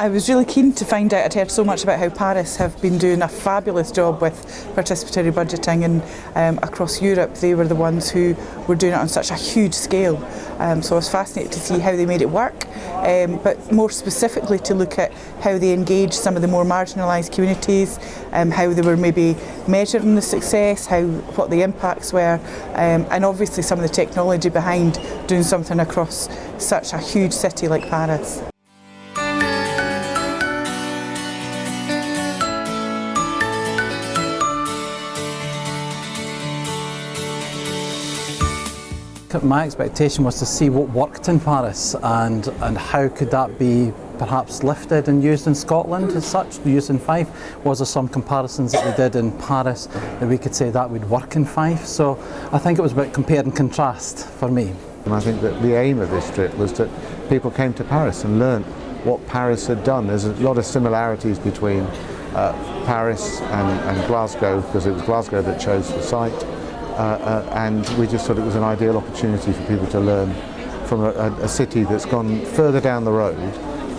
I was really keen to find out, I'd heard so much about how Paris have been doing a fabulous job with participatory budgeting and um, across Europe they were the ones who were doing it on such a huge scale. Um, so I was fascinated to see how they made it work, um, but more specifically to look at how they engaged some of the more marginalised communities, um, how they were maybe measuring the success, how what the impacts were, um, and obviously some of the technology behind doing something across such a huge city like Paris. My expectation was to see what worked in Paris and, and how could that be perhaps lifted and used in Scotland as such, used in Fife. Was there some comparisons that we did in Paris that we could say that would work in Fife? So I think it was about compare and contrast for me. And I think that the aim of this trip was that people came to Paris and learnt what Paris had done. There's a lot of similarities between uh, Paris and, and Glasgow because it was Glasgow that chose the site. Uh, uh, and we just thought it was an ideal opportunity for people to learn from a, a, city that's gone further down the road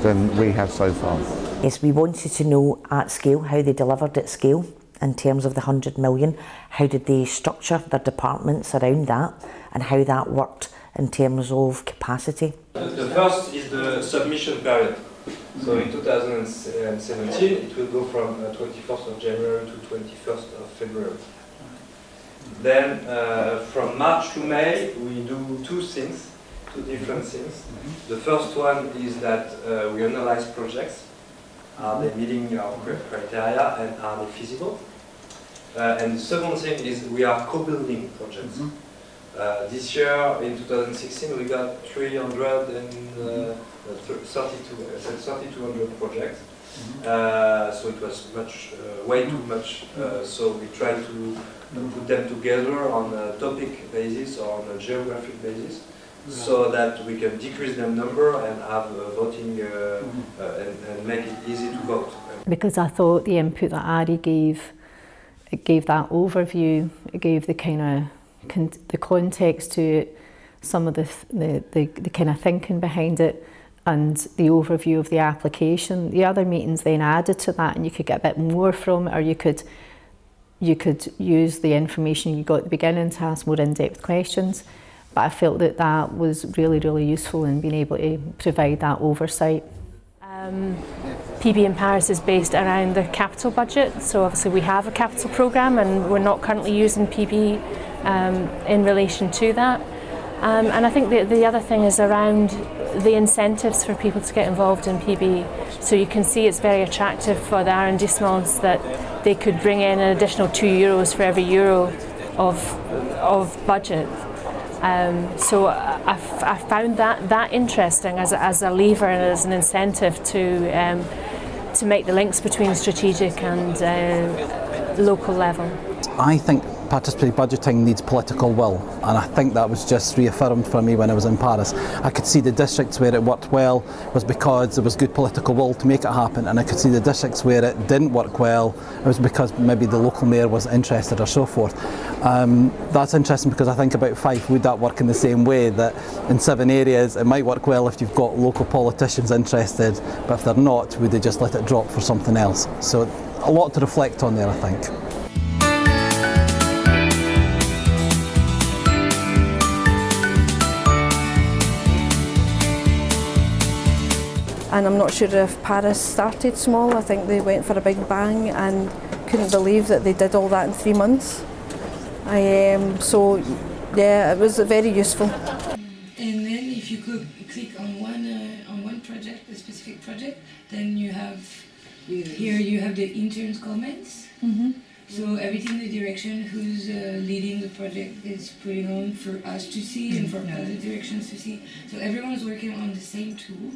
than we have so far. Yes, we wanted to know at scale how they delivered at scale in terms of the 100 million, how did they structure their departments around that and how that worked in terms of capacity. The first is the submission period. So in 2017 it will go from 21st uh, of January to 21st of February. Then uh, from March to May, we do two things, two different things. The first one is that uh, we analyze projects. Are they meeting our criteria and are they feasible? Uh, and the second thing is we are co-building projects. Mm -hmm. uh, this year, in 2016, we got 332, uh, 3,200 projects. Mm -hmm. so it was much, uh, way too much. so we tried to put them together on a topic basis or on a geographic basis so that we can decrease the number and have voting uh, mm-hmm. uh, and, and, make it easy to vote. Because I thought the input that Ari gave, it gave that overview, it gave the kind of con the context to it, some of the, the, the, the kind of thinking behind it and the overview of the application. The other meetings then added to that and you could get a bit more from it or you could you could use the information you got at the beginning to ask more in-depth questions. But I felt that that was really, really useful in being able to provide that oversight. Um, PB in Paris is based around the capital budget, so obviously we have a capital programme and we're not currently using PB um, in relation to that. Um, and I think the, the other thing is around the incentives for people to get involved in PB. So you can see it's very attractive for the R&D arrondissements that they could bring in an additional two euros for every euro of, of budget. Um, so I found that, that interesting as a, as a lever and as an incentive to, um, to make the links between strategic and uh, local level. I think participatory budgeting needs political will and I think that was just reaffirmed for me when I was in Paris. I could see the districts where it worked well was because there was good political will to make it happen and I could see the districts where it didn't work well it was because maybe the local mayor was interested or so forth. Um, that's interesting because I think about Fife, would that work in the same way that in seven areas it might work well if you've got local politicians interested but if they're not would they just let it drop for something else. So a lot to reflect on there I think. And I'm not sure if Paris started small. I think they went for a big bang and couldn't believe that they did all that in three months. I, um, so yeah, it was very useful. And then if you could click on one uh, on one project, a specific project, then you have here you have the interns comments. Mm -hmm. So everything the direction who's uh, leading the project is putting on for us to see and for other directions to see. So everyone is working on the same tool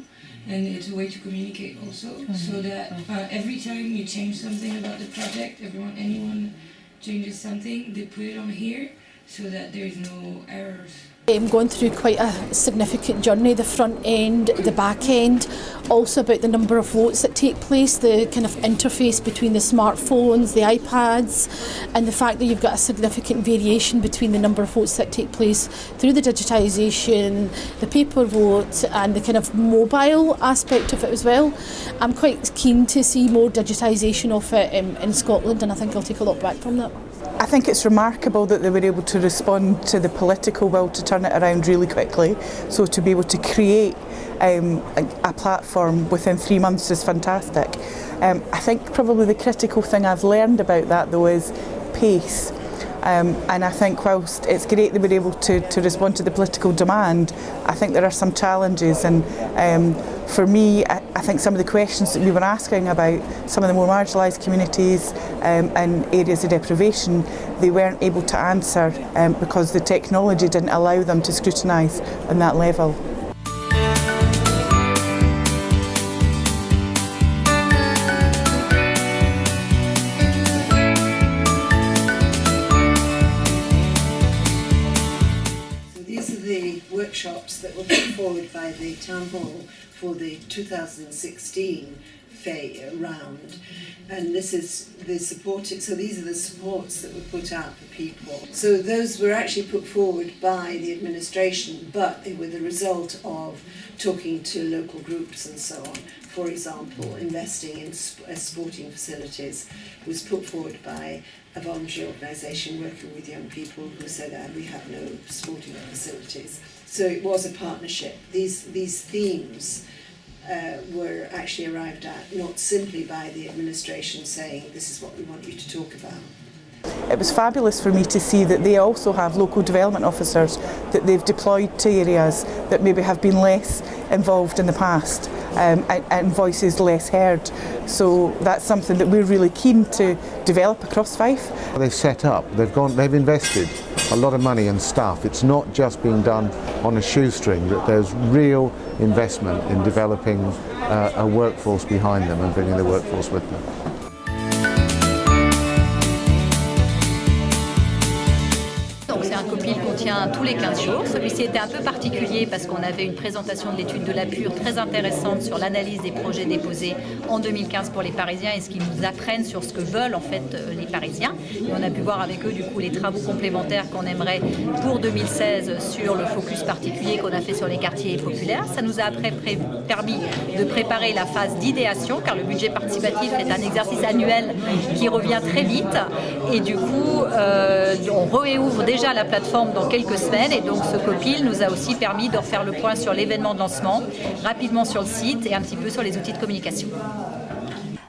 and it's a way to communicate also so that uh, every time you change something about the project everyone anyone changes something they put it on here so that there is no errors. I'm going through quite a significant journey, the front end, the back end, also about the number of votes that take place, the kind of interface between the smartphones, the iPads, and the fact that you've got a significant variation between the number of votes that take place through the digitisation, the paper vote, and the kind of mobile aspect of it as well. I'm quite keen to see more digitisation of it in, in Scotland, and I think I'll take a lot back from that. I think it's remarkable that they were able to respond to the political will to turn it around really quickly. So to be able to create um, a, a platform within three months is fantastic. Um, I think probably the critical thing I've learned about that though is pace. Um, and I think whilst it's great they were able to, to respond to the political demand, I think there are some challenges and um, for me I, think some of the questions that we were asking about some of the more marginalised communities um, and areas of deprivation, they weren't able to answer um, because the technology didn't allow them to scrutinise on that level. So these are the workshops that were put forward by the Town Hall for the 2016 round and this is the supported so these are the supports that were put out for people. So those were actually put forward by the administration but they were the result of talking to local groups and so on. For example investing in uh, sporting facilities was put forward by a voluntary organisation working with young people who said that we have no sporting facilities. So it was a partnership. These these themes uh, were actually arrived at not simply by the administration saying this is what we want you to talk about. It was fabulous for me to see that they also have local development officers that they've deployed to areas that maybe have been less involved in the past um, and, and voices less heard. So that's something that we're really keen to develop across Fife. They've set up, they've gone, they've invested a lot of money and stuff. It's not just being done on a shoestring, that there's real investment in developing uh, a workforce behind them and bringing the workforce with them. Tous les 15 jours. Celui-ci était un peu particulier parce qu'on avait une présentation de l'étude de la Pure très intéressante sur l'analyse des projets déposés en 2015 pour les Parisiens et ce qu'ils nous apprennent sur ce que veulent en fait euh, les Parisiens. Et on a pu voir avec eux du coup les travaux complémentaires qu'on aimerait pour 2016 sur le focus particulier qu'on a fait sur les quartiers populaires. Ça nous a après permis de préparer la phase d'idéation car le budget participatif est un exercice annuel qui revient très vite et du coup euh, on réouvre déjà la plateforme dans quelques semaines et donc ce copil nous a aussi permis de refaire le point sur l'événement de lancement, rapidement sur le site et un petit peu sur les outils de communication.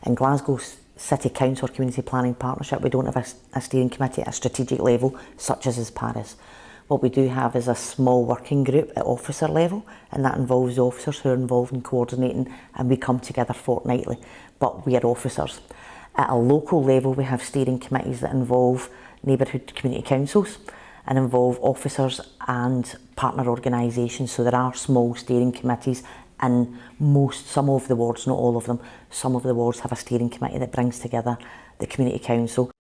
In Glasgow City Council Community Planning Partnership, we don't have a, a steering committee at a strategic level such as is Paris. What we do have is a small working group at officer level and that involves officers who are involved in coordinating and we come together fortnightly, but we are officers. At a local level we have steering committees that involve neighbourhood community councils and involve officers and partner organisations. So there are small steering committees in most, some of the wards, not all of them, some of the wards have a steering committee that brings together the community council.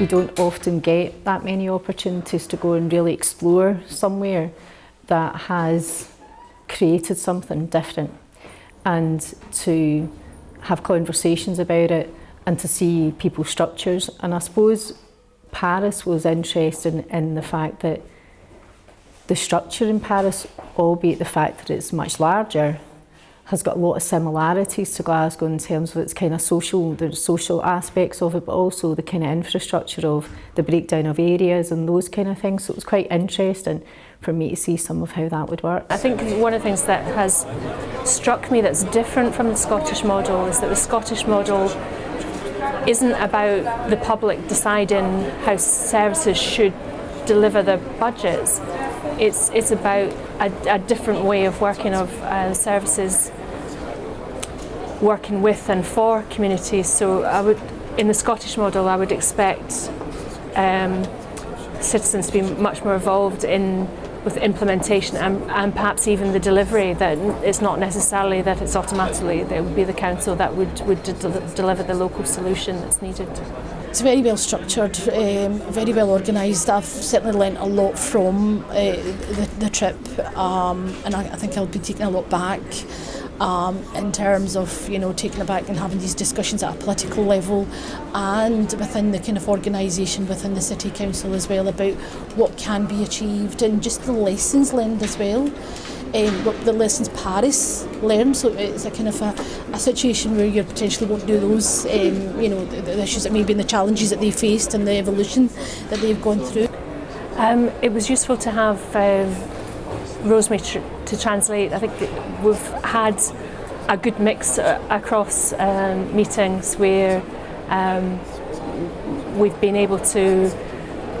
We don't often get that many opportunities to go and really explore somewhere that has created something different and to have conversations about it and to see people's structures. And I suppose Paris was interested in the fact that the structure in Paris, albeit the fact that it's much larger, has got a lot of similarities to Glasgow in terms of its kind of social, the social aspects of it, but also the kind of infrastructure of the breakdown of areas and those kind of things. So it was quite interesting for me to see some of how that would work. I think one of the things that has struck me that's different from the Scottish model is that the Scottish model isn't about the public deciding how services should deliver their budgets. It's, it's about a, a different way of working of uh, services working with and for communities. So I would, in the Scottish model, I would expect um, citizens to be much more involved in with implementation and, and perhaps even the delivery that it's not necessarily that it's automatically that it would be the council that would, would de deliver the local solution that's needed. It's very well structured, um, very well organised. I've certainly learnt a lot from uh, the, the trip um, and I, I think I'll be taking a lot back um, in terms of you know taking it back and having these discussions at a political level and within the kind of organisation within the city council as well about what can be achieved and just the lessons learned as well. Um, what the lessons Paris learned, so it's a kind of a, a situation where you potentially won't do those, um, you know, the, the issues that maybe and the challenges that they faced and the evolution that they've gone through. Um, it was useful to have uh, Rosemary tr to translate. I think we've had a good mix uh, across um, meetings where um, we've been able to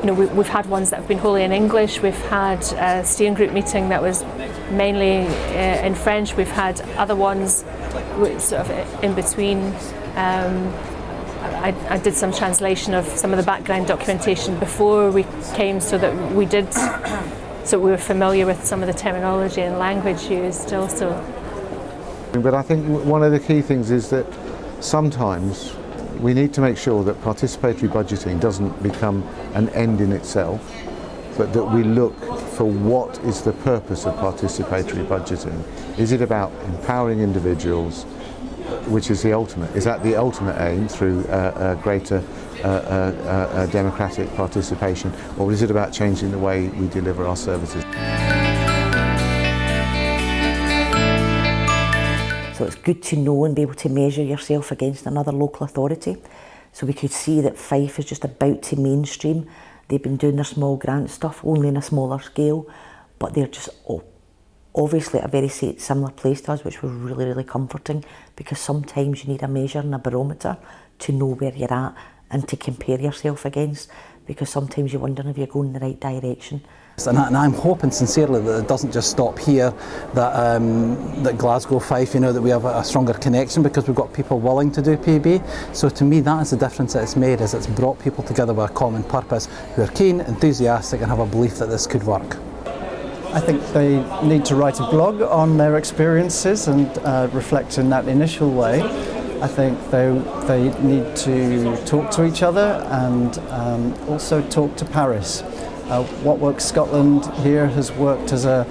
you know, we, we've had ones that have been wholly in English. We've had a steering group meeting that was mainly uh, in French. We've had other ones sort of in between. Um, I, I did some translation of some of the background documentation before we came so that we did so we were familiar with some of the terminology and language used also. But I think one of the key things is that sometimes we need to make sure that participatory budgeting doesn't become an end in itself, but that we look for what is the purpose of participatory budgeting. Is it about empowering individuals, which is the ultimate? Is that the ultimate aim through uh, greater uh, democratic participation, or is it about changing the way we deliver our services? So it's good to know and be able to measure yourself against another local authority. So we could see that Fife is just about to mainstream. They've been doing their small grant stuff only in a smaller scale, but they're just obviously at a very similar place to us, which was really, really comforting because sometimes you need a measure and a barometer to know where you're at and to compare yourself against because sometimes you wonder if you're going in the right direction. And, I, am hoping sincerely that it doesn't just stop here, that um, that Glasgow Fife, you know, that we have a, a, stronger connection because we've got people willing to do PB. So to me, that is the difference that it's made, is it's brought people together with a common purpose who are keen, enthusiastic and have a belief that this could work. I think they need to write a blog on their experiences and uh, reflect in that initial way. I think they, they need to talk to each other and um, also talk to Paris. Uh, what Works Scotland here has worked as a,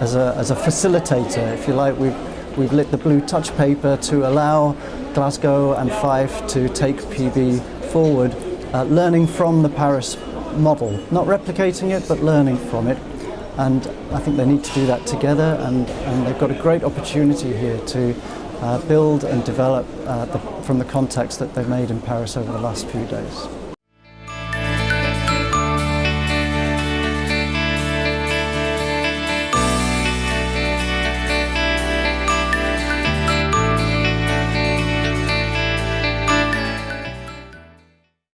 as a, as a facilitator, if you like. We've, we've lit the blue touch paper to allow Glasgow and Fife to take PB forward, uh, learning from the Paris model, not replicating it, but learning from it. And I think they need to do that together, and, and they've got a great opportunity here to build and develop uh, the, from the context that they've made in Paris over the last few days.